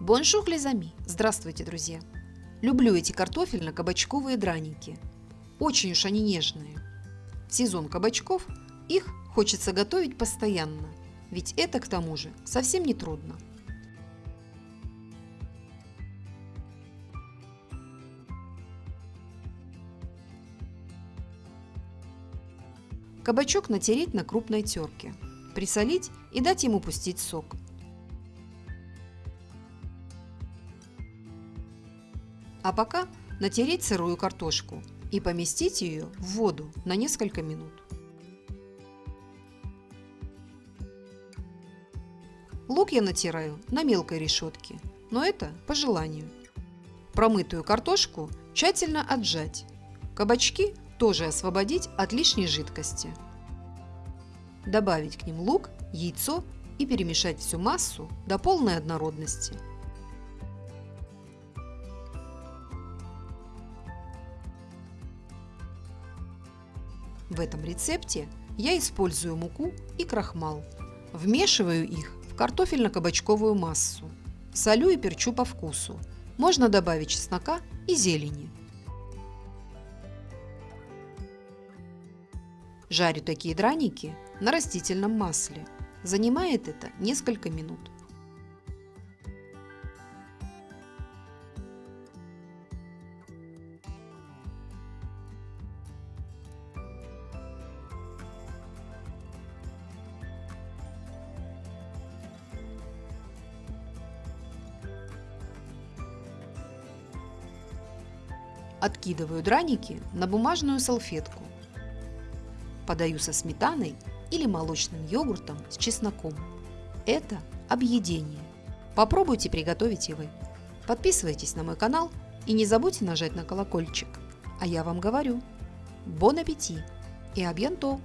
Bonjour les amis! Здравствуйте, друзья! Люблю эти картофельно-кабачковые драники. Очень уж они нежные. В сезон кабачков их хочется готовить постоянно, ведь это, к тому же, совсем не трудно. Кабачок натереть на крупной терке, присолить и дать ему пустить сок – А пока натереть сырую картошку и поместить ее в воду на несколько минут. Лук я натираю на мелкой решетке, но это по желанию. Промытую картошку тщательно отжать. Кабачки тоже освободить от лишней жидкости. Добавить к ним лук, яйцо и перемешать всю массу до полной однородности – В этом рецепте я использую муку и крахмал. Вмешиваю их в картофельно-кабачковую массу. Солю и перчу по вкусу. Можно добавить чеснока и зелени. Жарю такие драники на растительном масле. Занимает это несколько минут. Откидываю драники на бумажную салфетку. Подаю со сметаной или молочным йогуртом с чесноком. Это объедение. Попробуйте приготовить и вы. Подписывайтесь на мой канал и не забудьте нажать на колокольчик. А я вам говорю, бон аппетит и абьянто!